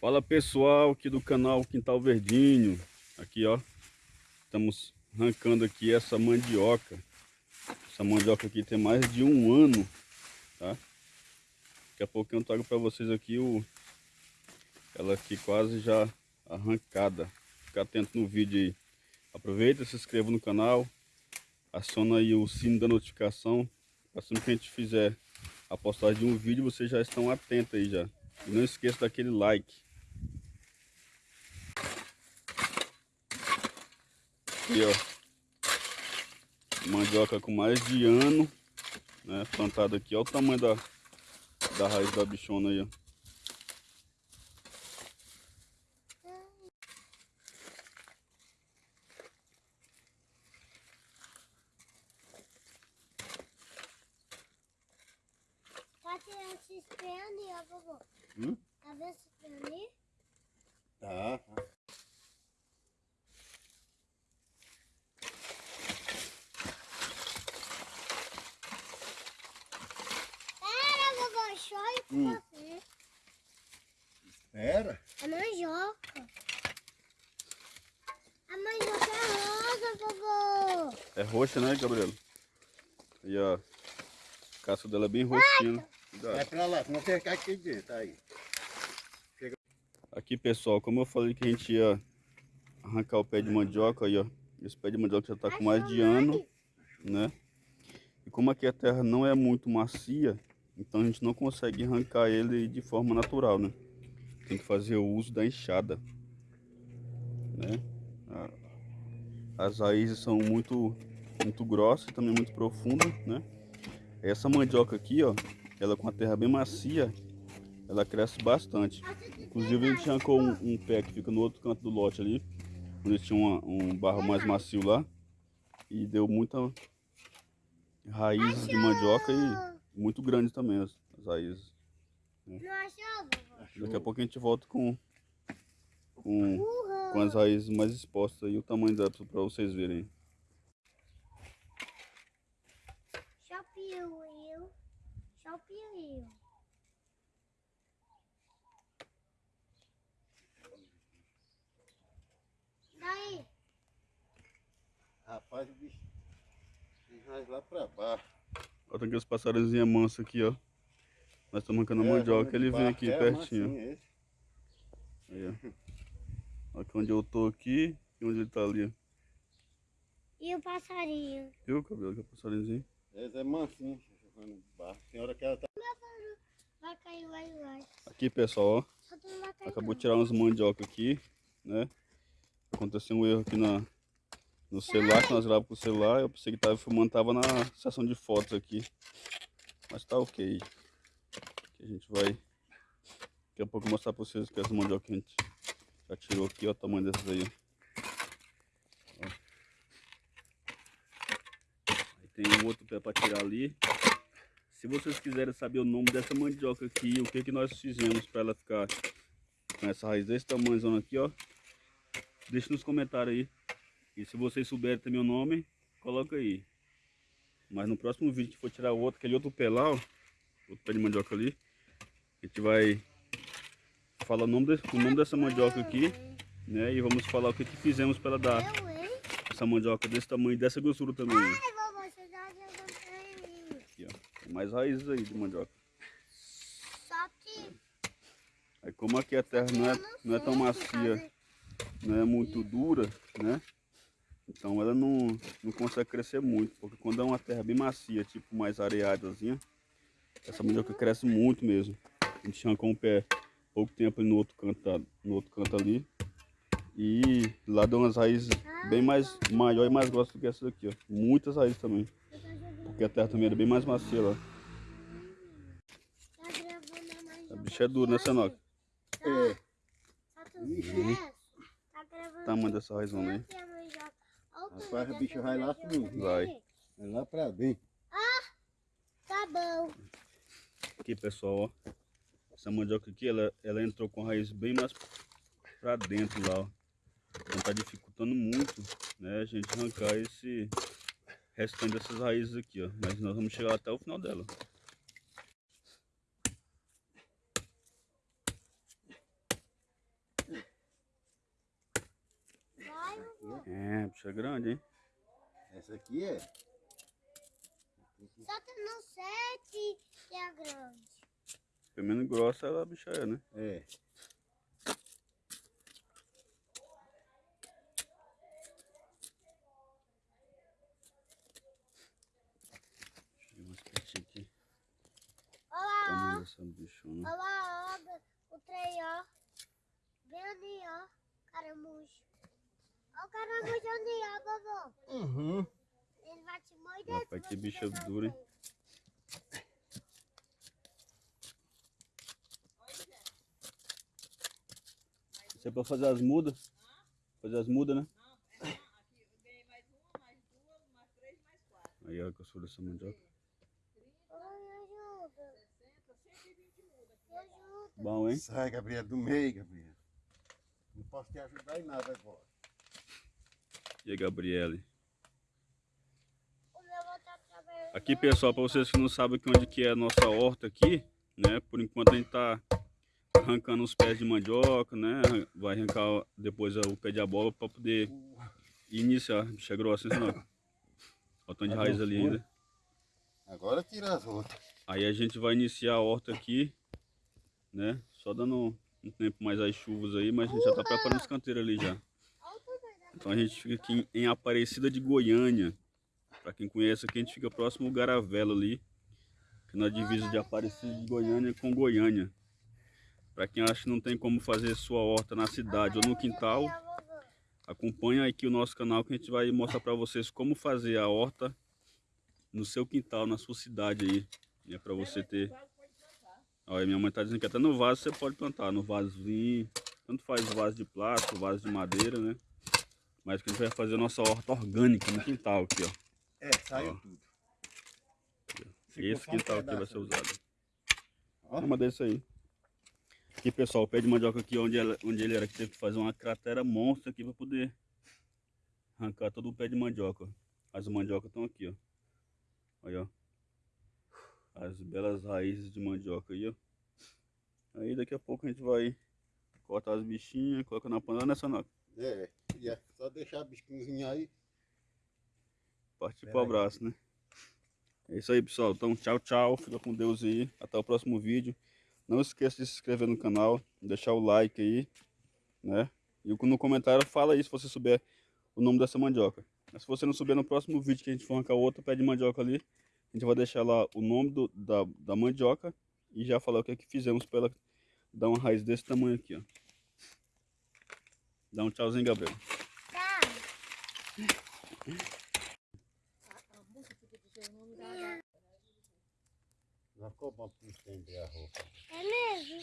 Fala pessoal aqui do canal Quintal Verdinho. Aqui ó Estamos arrancando aqui essa mandioca. Essa mandioca aqui tem mais de um ano Tá? Daqui a pouco eu trago para vocês aqui o Ela aqui quase já arrancada. Fica atento no vídeo aí. Aproveita, se inscreva no canal Aciona aí o sino da notificação. Assim que a gente fizer a postagem de um vídeo Vocês já estão atentos aí já. E não esqueça daquele like Aqui, ó. Mandioca com mais de ano, né? Plantada aqui. Olha o tamanho da, da raiz da bichona aí, ó. Tá tirando esses pés ali, ó, vovô. Hum? Tá vendo esses pés ali? Tá, tá. Pera, vovô, chore com Hum. você. Espera. A mandioca. A mandioca é rosa, vovô. É roxa, né, Gabriel? E ó, a casca dela é bem roxinha. né? Vai pra lá, senão você cai aqui dentro, tá aí. Aqui, pessoal, como eu falei que a gente ia arrancar o pé de mandioca, aí, ó. Esse pé de mandioca já tá com mais de ano, né? E como aqui a terra não é muito macia, então a gente não consegue arrancar ele de forma natural, né? Tem que fazer o uso da enxada, né? As raízes são muito, muito grossas e também muito profundas, né? Essa mandioca aqui, ó, ela com a terra bem macia, ela cresce bastante. Inclusive a gente arrancou um, um pé que fica no outro canto do lote ali, onde tinha uma- um barro mais macio lá. E deu muita raízes de mandioca e muito grande também as, as raízes. Vovô? Daqui a pouco a gente volta com, com, com as raízes mais expostas e o tamanho dela para vocês verem. Shopiu, eu. Shopiu, eu. Daí, Rapaz, o bicho tem raiz lá pra baixo. Olha aqueles passarinhos mansos aqui, ó. Nós estamos arrancando a É, mandioca, ele vem aqui é pertinho. Aí, ó. Aqui onde eu tô aqui e onde ele tá ali. ó. e o passarinho? Viu, cabelo, que é passarinhozinho? Esse é mansinho, de baixo. Tem hora que ela tá. Vai cair, vai, vai. Aqui, pessoal, ó. Acabou de tirar umas mandioca aqui, né? Aconteceu um erro aqui na, no celular, que nós gravamos com o celular. Eu pensei que tava filmando, tava na seção de fotos aqui. Mas tá ok. Aqui a gente vai daqui a pouco mostrar pra vocês que as mandioca que a gente já tirou aqui, ó, o tamanho dessas aí. ó. Ó. Aí tem um outro pé pra tirar ali. Se vocês quiserem saber o nome dessa mandioca aqui, o que que nós fizemos para ela ficar com essa raiz desse tamanho aqui, ó. Deixa nos comentários aí. E se vocês souberem também o nome, coloca aí. Mas no próximo vídeo que for tirar o outro, aquele outro pé lá, ó. Outro pé de mandioca ali. A gente vai falar o nome, desse, o nome dessa mandioca aqui, né? E vamos falar o que, que fizemos para ela dar essa mandioca desse tamanho, e dessa grossura também. Ai, vovô, você já jogou pra mim. Aqui, ó. Tem mais raízes aí de mandioca. Só que... Aí como aqui a terra não é, não é tão macia, não é muito dura, né? Então ela não, não consegue crescer muito, porque quando é uma terra bem macia, tipo mais areadazinha, essa mandioca cresce muito mesmo. A gente arrancou um pé pouco tempo ali no outro canto, no outro canto ali. E lá deu umas raízes bem mais maior e mais grossas do que essa daqui, ó. Muitas raízes também, porque a terra também era bem mais macia lá. Tá gravando a A bicha é dura, né, Sanoca? É. Só tu esquece. Tá gravando. O tamanho dessa raizona aí. A Rapaz, bicho dessa vai lá fundo. Vai. É lá pra dentro. Tá bom. Aqui, pessoal, ó. Essa mandioca aqui, ela, ela entrou com a raiz bem mais pra dentro lá, ó. Então tá dificultando muito, né, a gente arrancar esse restando essas raízes aqui, ó. Mas nós vamos chegar até o final dela. É, bicha é grande, hein? Essa aqui é? Só tem no 7 que é grande. Pelo menos grossa ela bicha é, né? É. dessa bichona. ó. Olha lá, ó. O trem, ó. Vem ali, ó. Caramujo. Ó o caramujo ali, ó, vovô. Uhum. Ele vai te morder. Rapaz, que você bicho pegar duro, hein? Isso é pra fazer as mudas? Fazer as mudas, né? Aí ó, a costura dessa mandioca. Bom, hein? Sai, Gabriel, do meio, Gabriel. Não posso te ajudar em nada agora. E aí, Gabriele? Aqui, pessoal, para vocês que não sabem aqui onde que é a nossa horta aqui, né? Por enquanto a gente tá arrancando os pés de mandioca, né? Vai arrancar depois o pé de abóbora para poder iniciar. Bicha grossa, hein, senão? Olha o tanto de raiz ali ainda. Agora tira as outras. Aí a gente vai iniciar a horta aqui, né? Só dando um tempo mais as chuvas aí, mas a gente já tá preparando os canteiros ali já. Então a gente fica aqui em Aparecida de Goiânia. Pra quem conhece aqui, a gente fica próximo ao Garavelo ali. Que na divisa de Aparecida de Goiânia com Goiânia. Pra quem acha que não tem como fazer sua horta na cidade ou no quintal, acompanha aqui o nosso canal que a gente vai mostrar pra vocês como fazer a horta no seu quintal, na sua cidade aí. É pra você ter... Olha, minha mãe tá dizendo que até no vaso você pode plantar, no vasozinho. Tanto faz vaso de plástico, vaso de madeira, né? Mas que a gente vai fazer a nossa horta orgânica no quintal aqui, ó. É, saiu Ó. tudo. Esse quintal aqui vai ser usado. Ó. Uma desse aí. Aqui, pessoal, o pé de mandioca aqui, onde, ela, onde ele era, que teve que fazer uma cratera monstra aqui para poder arrancar todo o pé de mandioca. As mandiocas estão aqui, ó. Aí, ó. As belas raízes de mandioca aí, ó. Aí daqui a pouco a gente vai cortar as bichinhas, coloca na panela, né, Sanoca? É, e é só deixar a biscozinha aí. Partir Pera pro aí. abraço, né? É isso aí, pessoal. Então, tchau, tchau. Fica com Deus aí. Até o próximo vídeo. Não esqueça de se inscrever no canal, deixar o like aí, né? E no comentário fala aí se você souber o nome dessa mandioca. Mas se você não souber no próximo vídeo que a gente for arrancar outro pé de mandioca ali, a gente vai deixar lá o nome do, da, da mandioca e já falar o que é que fizemos para ela dar uma raiz desse tamanho aqui, ó. Dá um tchauzinho, Gabriel. Tá. Não ficou bom pra estender a roupa. É mesmo?